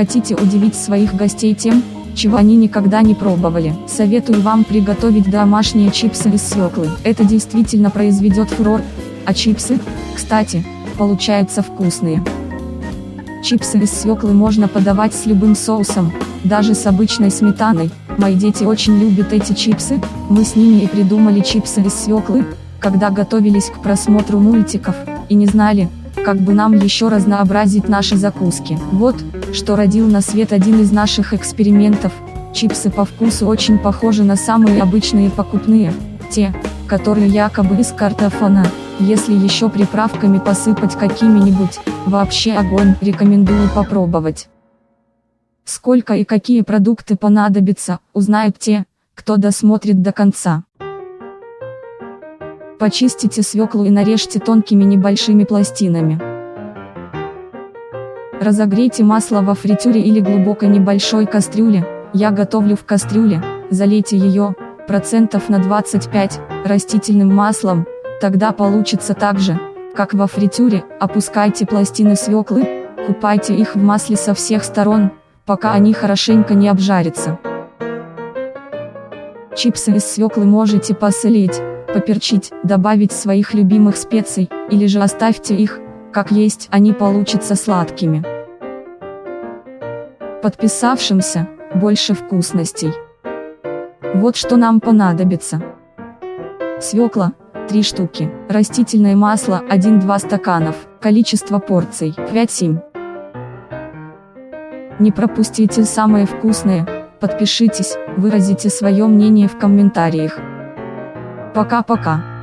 хотите удивить своих гостей тем, чего они никогда не пробовали. Советую вам приготовить домашние чипсы из свеклы. Это действительно произведет фурор, а чипсы, кстати, получаются вкусные. Чипсы из свеклы можно подавать с любым соусом, даже с обычной сметаной. Мои дети очень любят эти чипсы, мы с ними и придумали чипсы из свеклы, когда готовились к просмотру мультиков, и не знали, как бы нам еще разнообразить наши закуски. Вот, что родил на свет один из наших экспериментов. Чипсы по вкусу очень похожи на самые обычные покупные, те, которые якобы из картофана. Если еще приправками посыпать какими-нибудь, вообще огонь, рекомендую попробовать. Сколько и какие продукты понадобятся, узнают те, кто досмотрит до конца. Почистите свеклу и нарежьте тонкими небольшими пластинами. Разогрейте масло во фритюре или глубокой небольшой кастрюле, я готовлю в кастрюле, залейте ее, процентов на 25, растительным маслом, тогда получится так же, как во фритюре, опускайте пластины свеклы, купайте их в масле со всех сторон, пока они хорошенько не обжарятся. Чипсы из свеклы можете посолить, поперчить, добавить своих любимых специй, или же оставьте их, как есть, они получатся сладкими. Подписавшимся, больше вкусностей. Вот что нам понадобится. Свекла, 3 штуки, растительное масло 1-2 стаканов, количество порций 5-7. Не пропустите самое вкусное, подпишитесь, выразите свое мнение в комментариях. Пока-пока.